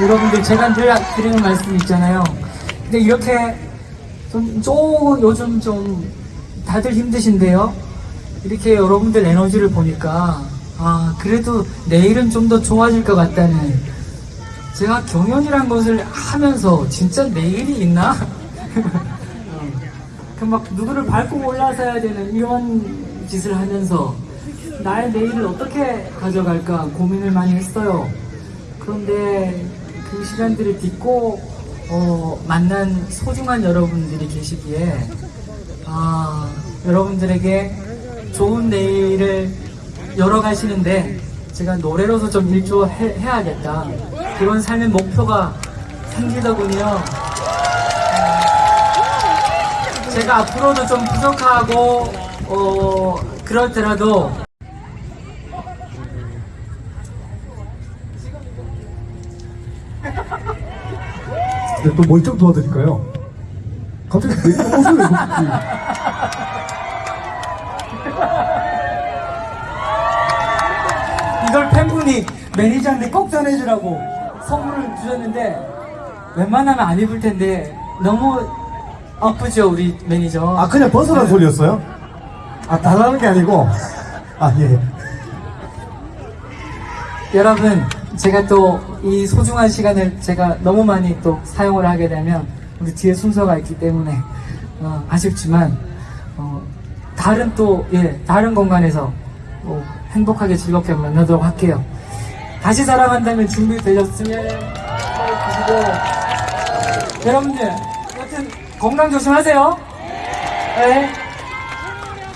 여러분들 제가 늘 드리는 말씀 있잖아요. 근데 이렇게 좀, 좀 요즘 좀 다들 힘드신데요. 이렇게 여러분들 에너지를 보니까 아 그래도 내일은 좀 더 좋아질 것 같다는 제가 경연이란 것을 하면서 진짜 내일이 있나? 그막 누구를 밟고 올라서야 되는 이런 짓을 하면서 나의 내일을 어떻게 가져갈까 고민을 많이 했어요. 그런데 그 시간들을 딛고 어, 만난 소중한 여러분들이 계시기에 아, 여러분들에게 좋은 내일을 열어가시는데 제가 노래로서 좀 일조해야겠다 그런 삶의 목표가 생기더군요. 제가 앞으로도 좀 부족하고 어, 그렇더라도 네, 또 뭘 좀 도와드릴까요? 갑자기 왜 옷을 왜 입었지? 이걸 팬분이 매니저한테 꼭 전해주라고 선물을 주셨는데 웬만하면 안 입을 텐데 너무 아프죠 우리 매니저 아 그냥 벗으라는 소리였어요? 아 달라는 게 아니고 아 예. 여러분 제가 또 이 소중한 시간을 제가 너무 많이 또 사용을 하게 되면 우리 뒤에 순서가 있기 때문에 어, 아쉽지만 어, 다른 또 예, 다른 공간에서 어, 행복하게 즐겁게 만나도록 할게요 다시 사랑한다면 준비되셨으면 해주시고 여러분들 여튼 건강 조심하세요 네.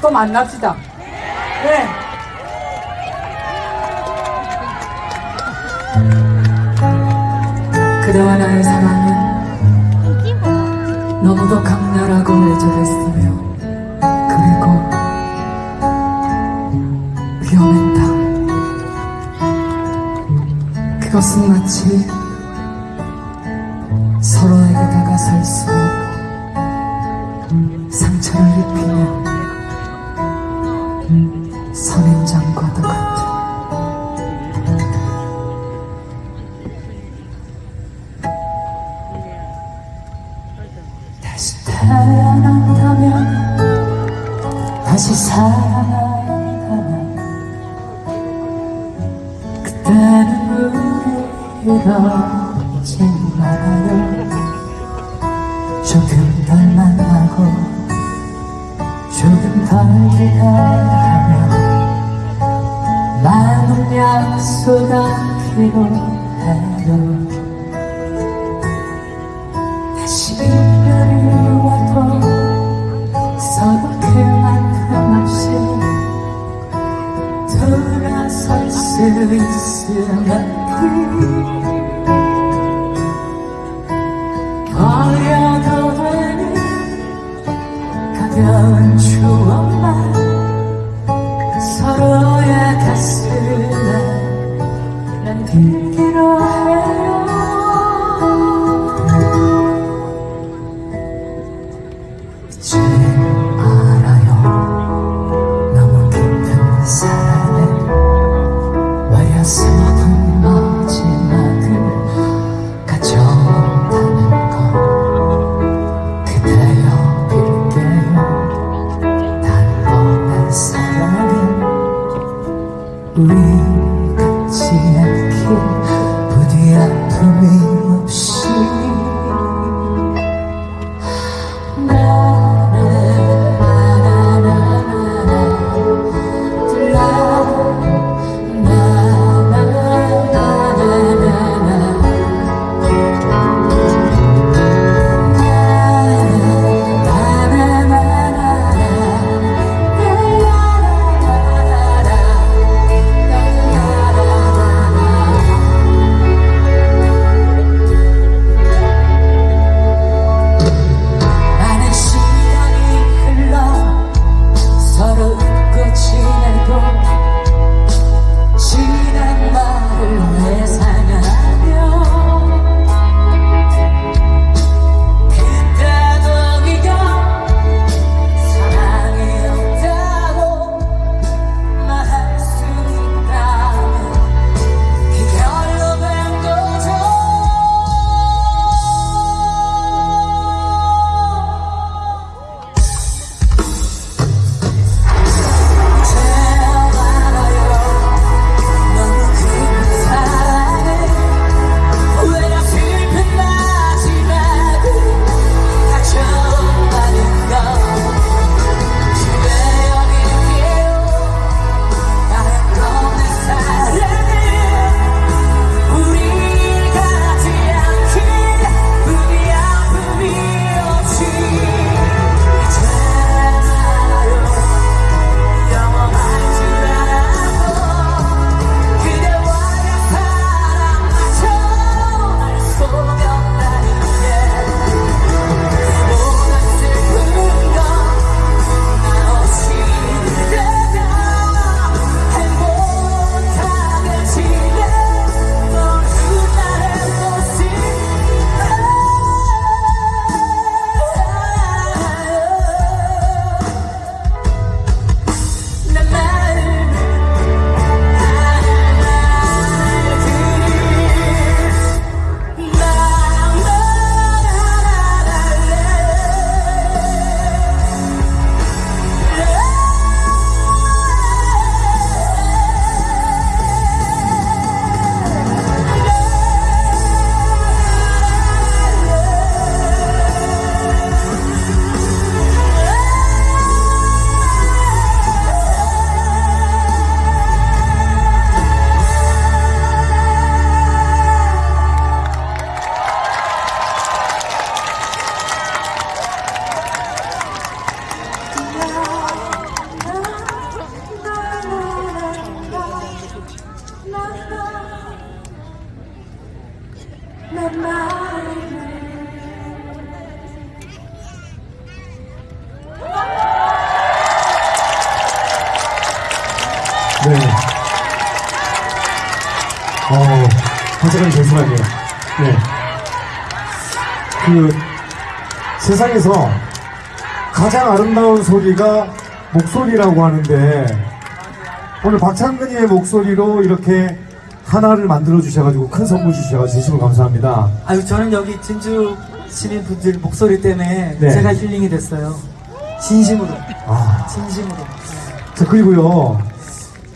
또 만납시다 네. 그대와 나의 사랑은 너무도 강렬하고 애절했으며 그리고 위험했다. 그것은 마치 서로에게 다가설수록 상처를 입히는 이러지 말아요 조금 덜 만나고 조금 덜 기다려 많은 약속가 필요해요 다시 이별이 와도 서로 그만큼 없이 돌아설 수 있으면 가벼운 추억만 서로의 가슴에 남기기로 부디 네. 어, 화제는 죄송하네요. 네. 그, 세상에서 가장 아름다운 소리가 목소리라고 하는데, 오늘 박창근이의 목소리로 이렇게 하나를 만들어 주셔가지고 큰 선물 주셔가지고 진심으로 감사합니다. 아유 저는 여기 진주 시민 분들 목소리 때문에 네. 제가 힐링이 됐어요. 진심으로, 아. 진심으로. 자, 그리고요,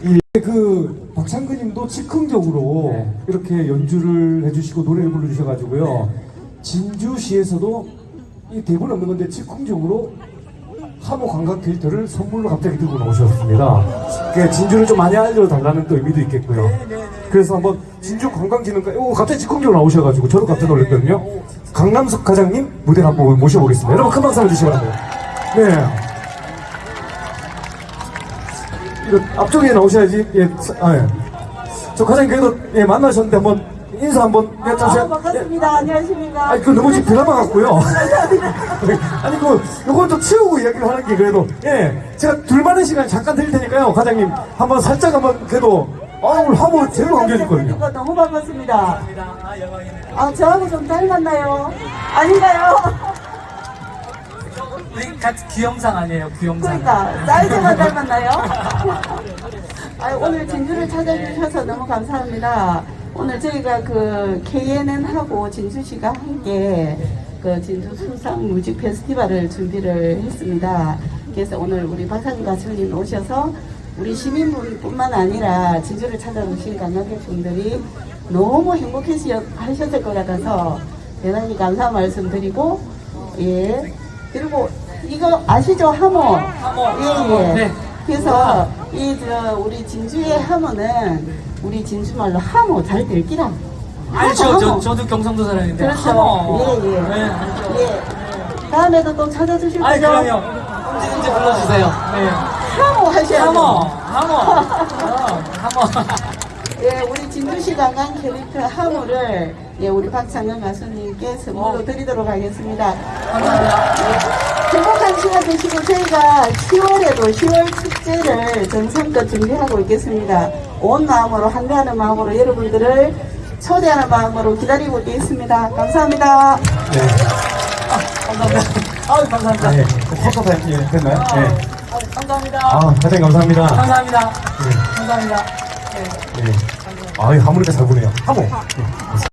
이, 그, 박창근님도 즉흥적으로 네. 이렇게 연주를 해주시고 노래를 불러주셔가지고요, 진주시에서도 이 대본 없는 건데 즉흥적으로 하모 관광 캐릭터를 선물로 갑자기 들고 나오셨습니다. 그 진주를 좀 많이 알려달라는 또 의미도 있겠고요. 그래서 한번 진주 관광진흥가, 오, 갑자기 즉흥적으로 나오셔가지고 저도 깜짝 놀랐거든요. 강남석 과장님 무대를 한번 모셔보겠습니다. 여러분 큰 박수 한번 주시기 바랍니다. 네. 이거 앞쪽에 나오셔야지. 예, 사- 아, 예. 저 과장님 그래도 예, 만나셨는데 한번 인사 한번 예, 아, 자세히- 반갑습니다. 안녕하십니까. 아니, 그 너무 지금 드라마 같고요. 아니, 그, 요건 좀 치우고 이야기를 하는 게 그래도, 예. 제가 둘만의 시간 잠깐 드릴 테니까요, 과장님. 한번 살짝 한번 그래도, 아, 오늘 화보 제대로 남겨줬거든요. 이거 너무 반갑습니다. 아 영광이네요. 아, 저하고 좀 닮았나요? 아닌가요? 우리 같이 귀영상 아니에요, 귀영상. 그러니까, 사이즈만 닮았나요? 아, 오늘 진주를 찾아주셔서 너무 감사합니다. 오늘 저희가 그 KNN하고 진주시가 함께 그 진주 수상 뮤직 페스티벌을 준비를 했습니다. 그래서 오늘 우리 박상희 가수님 오셔서 우리 시민분뿐만 아니라 진주를 찾아오신 관광객분들이 너무 행복하셨을 것 같아서 대단히 감사 말씀드리고 예 그리고 이거 아시죠 하모 하모. 예예 네. 그래서 이 저 우리 진주의 하모는 우리 진주말로 하모 잘 들기라 아니 저. 저도 경상도 사람인데. 그렇죠 하모. 예 예 네, 알죠. 예 다음에도 또 찾아주실 거죠 그럼요. 언제든지 불러주세요. 네. 하모 하셔야죠 하모, 하모, 어, 하모. 예, 우리 진주시 관광 캐릭터 하모를 예, 우리 박창현 가수님께 선물로 어. 드리도록 하겠습니다. 감사합니다. 예, 행복한 시간 되시고 저희가 10월에도 10월 축제를 정성껏 준비하고 있겠습니다. 온 마음으로 한가하는 마음으로 여러분들을 초대하는 마음으로 기다리고 있겠습니다. 감사합니다. 네. 감사합니다. 아유 감사합니다. 아, 예. 타임, 예, 됐나요? 아, 예. 아유, 감사합니다. 아, 과장님 감사합니다. 감사합니다. 예. 감사합니다. 네. 예. 아, 이 하모니카 잘 부네요. 하모. 예.